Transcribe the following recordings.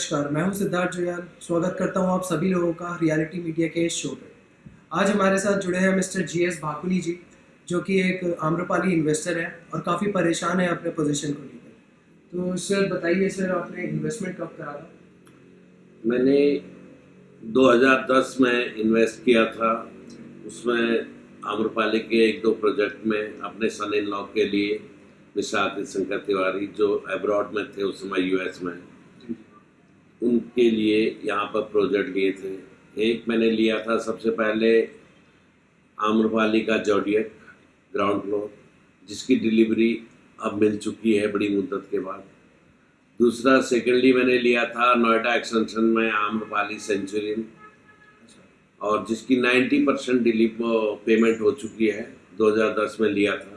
नमस्कार, मैं हूँ सिद्धार्थ जुयाल। स्वागत करता हूँ आप सभी लोगों का रियलिटी मीडिया के इस शो पे। आज हमारे साथ जुड़े हैं मिस्टर जी एस भाकुली जी, जो कि एक आम्रपाली इन्वेस्टर है और काफ़ी परेशान है अपने पोजीशन को लेकर। तो सर, बताइए सर, आपने इन्वेस्टमेंट कब करा था? मैंने 2010 में इन्वेस्ट किया था। उसमें आम्रपाली के एक दो प्रोजेक्ट में अपने सन इन लॉ के लिए आदित्य शंकर तिवारी, जो एब्रॉड में थे उस समय यूएस में उनके लिए यहाँ पर प्रोजेक्ट लिए थे। एक मैंने लिया था सबसे पहले आम्रपाली का जॉडियक ग्राउंड फ्लोर, जिसकी डिलीवरी अब मिल चुकी है बड़ी मुद्दत के बाद। दूसरा सेकेंडली मैंने लिया था नोएडा एक्सटेंशन में आम्रपाली सेंचुरियन, और जिसकी 90 परसेंट डिलीव पेमेंट हो चुकी है 2010 में लिया था।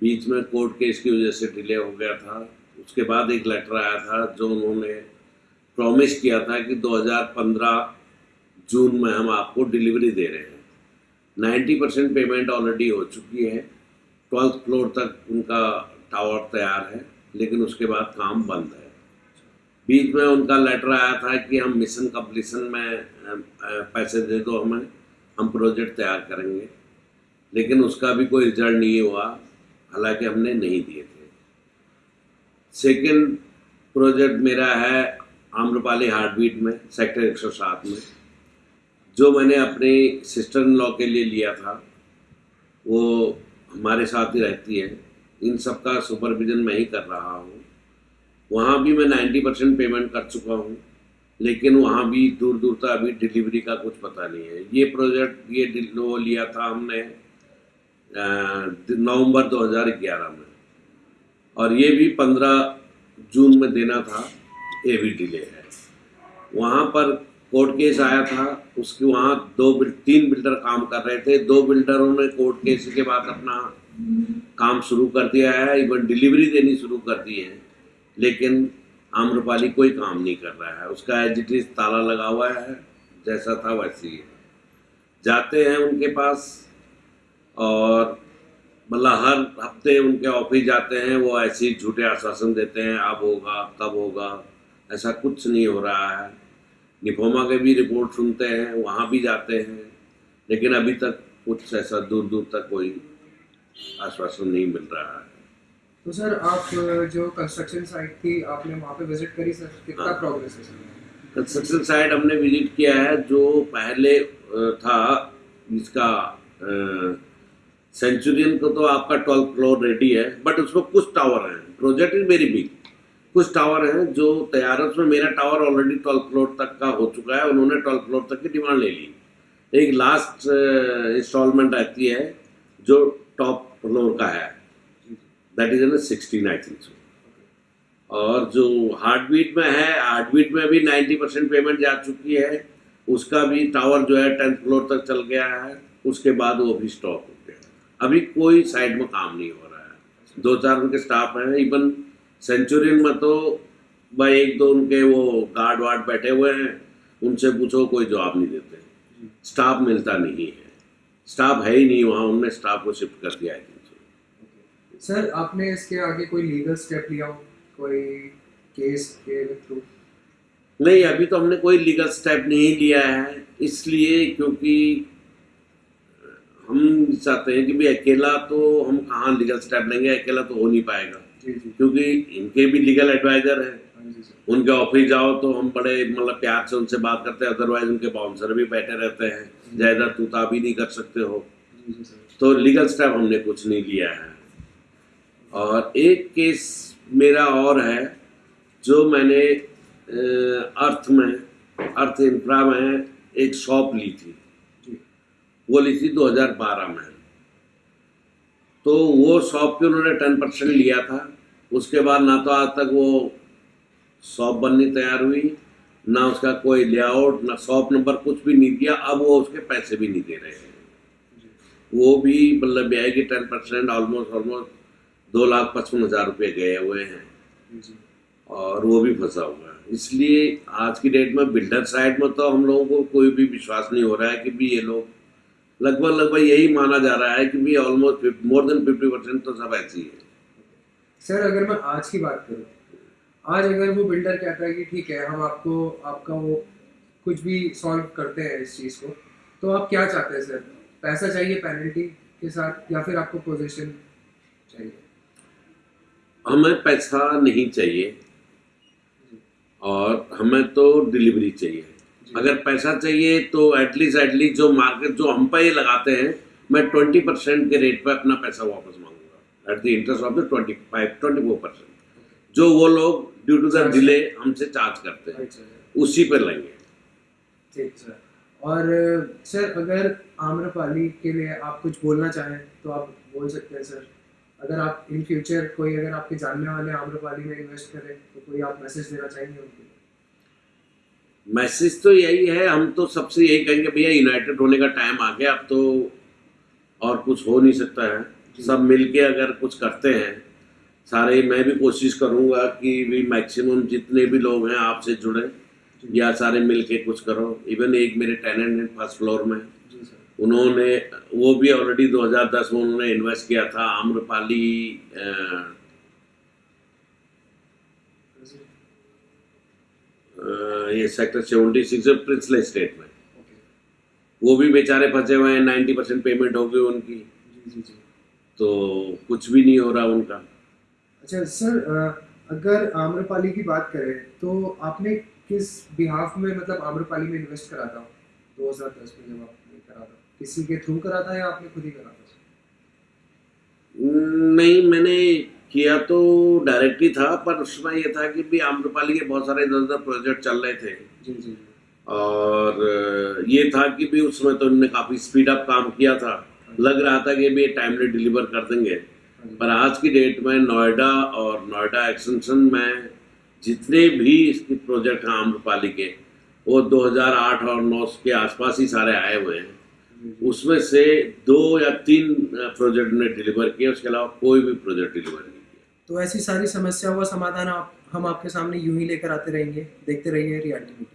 बीच में कोर्ट केस की वजह से डिले हो गया था। उसके बाद एक लेटर आया था जो उन्होंने प्रॉमिस किया था कि 2015 जून में हम आपको डिलीवरी दे रहे हैं। 90 परसेंट पेमेंट ऑलरेडी हो चुकी है। ट्वेल्थ फ्लोर तक उनका टावर तैयार है, लेकिन उसके बाद काम बंद है। बीच में उनका लेटर आया था कि हम मिशन कंप्लीसन में पैसे दे दो हमें, हम प्रोजेक्ट तैयार करेंगे। लेकिन उसका भी कोई रिज़ल्ट नहीं हुआ, हालाँकि हमने नहीं दिए थे। सेकंड प्रोजेक्ट मेरा है आम्रपाली हार्टबीट में, सेक्टर 107 में। जो मैंने अपने सिस्टर इन लॉ के लिए लिया था, वो हमारे साथ ही रहती है। इन सब का सुपरविजन मैं ही कर रहा हूँ। वहाँ भी मैं 90 परसेंट पेमेंट कर चुका हूँ, लेकिन वहाँ भी दूर दूर तक अभी डिलीवरी का कुछ पता नहीं है। ये प्रोजेक्ट, ये वो लिया था हमने नवंबर 2011 में। और ये भी 15 जून में देना था। भी डिले है। वहाँ पर कोर्ट केस आया था, उसके वहाँ दो तीन बिल्डर काम कर रहे थे। दो बिल्डरों ने कोर्ट केस के बाद अपना काम शुरू कर दिया है इवन डिलीवरी देनी शुरू कर दी है। लेकिन आम्रपाली कोई काम नहीं कर रहा है। उसका एज इट इज़ ताला लगा हुआ है, जैसा था वैसे ही। है जाते हैं उनके पास और मतलब हर हफ़्ते उनके ऑफ़िस जाते हैं, वो ऐसे ही झूठे आश्वासन देते हैं, अब होगा कब होगा। ऐसा कुछ नहीं हो रहा है। निफोमा के भी रिपोर्ट सुनते हैं वहाँ भी जाते हैं लेकिन अभी तक कुछ ऐसा दूर दूर तक कोई आश्वासन नहीं मिल रहा है। तो सर आप जो कंस्ट्रक्शन साइट थी आपने वहाँ पे विज़िट करी सर? कितना हाँ। प्रोग्रेस है सर? कंस्ट्रक्शन साइट हमने विज़िट किया है जो पहले था इसका सेंचुरियन को तो आपका ट्वेल्थ फ्लोर रेडी है बट उसमें कुछ टावर हैं। प्रोजेक्ट इज़ वेरी बिग कुछ टावर हैं जो तैयार है, उसमें मेरा टावर ऑलरेडी ट्वेल्व फ्लोर तक का हो चुका है उन्होंने ट्वेल्व फ्लोर तक की डिमांड ले ली। एक लास्ट इंस्टॉलमेंट आती है जो टॉप फ्लोर का है। That is sixteen I think so और जो हार्ट बीट में है हार्ट बीट में भी नाइन्टी परसेंट पेमेंट जा चुकी है। उसका भी टावर जो है टेंथ फ्लोर तक चल गया है। उसके बाद वो भी स्टॉप हो गया अभी कोई साइड में काम नहीं हो रहा है। दो चार उनके स्टाफ हैं इवन सेंचुरियन में तो भाई एक दो उनके वो गार्ड वार्ड बैठे हुए हैं उनसे पूछो कोई जवाब नहीं देते। स्टाफ मिलता नहीं है। स्टाफ है ही नहीं वहाँ उनने स्टाफ को शिफ्ट कर दिया है। सर आपने इसके आगे कोई लीगल स्टेप लिया हो? कोई केस के थ्रू नहीं अभी तो हमने कोई लीगल स्टेप नहीं लिया है इसलिए क्योंकि हम चाहते हैं कि भाई अकेला तो हम कहाँ लीगल स्टेप लेंगे? अकेला तो हो नहीं पाएगा। क्योंकि इनके भी लीगल एडवाइजर हैं। हाँ उनके ऑफ़िस जाओ तो हम बड़े मतलब प्यार से उनसे बात करते हैं। अदरवाइज़ उनके बाउंसर भी बैठे रहते हैं। ज़्यादा तूता भी नहीं कर सकते हो। तो लीगल स्टेप हमने कुछ नहीं लिया है। और एक केस मेरा और है जो मैंने अर्थ में अर्थ इंफ्रा में एक शॉप ली थी। वो ली थी 2012 में। तो वो शॉप पे उन्होंने टेन परसेंट लिया था। उसके बाद ना तो आज तक वो शॉप बननी तैयार हुई ना उसका कोई लेआउट ना शॉप नंबर कुछ भी नहीं दिया अब वो उसके पैसे भी नहीं दे रहे हैं। वो भी मतलब ब्याह की टेन परसेंट ऑलमोस्ट ऑलमोस्ट दो लाख पचपन हज़ार रुपये गए हुए हैं। और वो भी फंसा हुआ है। इसलिए आज की डेट में बिल्डर साइड में तो हम लोगों को कोई भी विश्वास नहीं हो रहा है कि भी ये लोग लगभग लगभग यही माना जा रहा है कि भी almost more than fifty percent तो सब ऐसी है। सर अगर मैं आज की बात करूँ आज अगर वो बिल्डर कहता है कि ठीक है हम आपको आपका वो कुछ भी सॉल्व करते हैं इस चीज़ को तो आप क्या चाहते हैं सर पैसा चाहिए पेनल्टी के साथ या फिर आपको पोजीशन चाहिए? हमें पैसा नहीं चाहिए और हमें तो डिलीवरी चाहिए। अगर पैसा चाहिए तो एटलीस्ट एटलीस्ट जो मार्केट जो हम पे लगाते हैं मैं ट्वेंटी परसेंट के रेट पर अपना पैसा वापस मांगूँगा at the interest of the twenty five twenty four percent जो वो लोग ड्यू टू द डिले हमसे चार्ज करते हैं अच्छा उसी पर लेंगे ठीक सर। और सर अगर आम्रपाली के लिए आप कुछ बोलना चाहें तो आप बोल सकते हैं सर। अगर आप इन फ्यूचर कोई अगर आपके जानने वाले आम्रपाली में इन्वेस्ट करें तो कोई आप मैसेज देना चाहेंगे उनको? मैसेज तो यही है हम तो सबसे यही कहेंगे भैया यूनाइटेड होने का टाइम आ गया अब तो और कुछ हो नहीं सकता है। सब मिलके अगर कुछ करते हैं सारे मैं भी कोशिश करूँगा कि भी मैक्सिमम जितने भी लोग हैं आपसे जुड़े या सारे मिलके कुछ करो। इवन एक मेरे टेनेंट हैं फ़र्स्ट फ्लोर में। उन्होंने वो भी ऑलरेडी 2010 में उन्होंने इन्वेस्ट किया था आम्रपाली ये sector seventy six princely state में। वो भी बेचारे फंसे हुए हैं नाइन्टी परसेंट पेमेंट हो गई उनकी। जी जी जी। तो कुछ भी नहीं हो रहा उनका। अच्छा सर अगर आम्रपाली की बात करें तो आपने किस बिहाफ में मतलब आम्रपाली में इन्वेस्ट करा था 2010 में जब आपने करा था किसी के थ्रू करा था या आपने खुद ही करा था नहीं मैंने किया तो डायरेक्टली था पर उसमें यह था कि भी आम्रपाली के बहुत सारे इधर उधर प्रोजेक्ट चल रहे थे। जी जी। और ये था कि भी उसमें तो उन्होंने काफ़ी स्पीड अप काम किया था। लग रहा था कि भी टाइमली डिलीवर कर देंगे। पर आज की डेट में नोएडा और नोएडा एक्सटेंशन में जितने भी इसके प्रोजेक्ट हैं आम्रपाली के, वो 2008 और 9 के आसपास ही सारे आए हुए हैं। उसमें से दो या तीन प्रोजेक्ट ने डिलीवर किए, उसके अलावा कोई भी प्रोजेक्ट डिलीवर नहीं किया। तो ऐसी सारी समस्याओं का समाधान आप, हम आपके सामने यूँ ही लेकर आते रहेंगे, देखते रहिए रियलिटी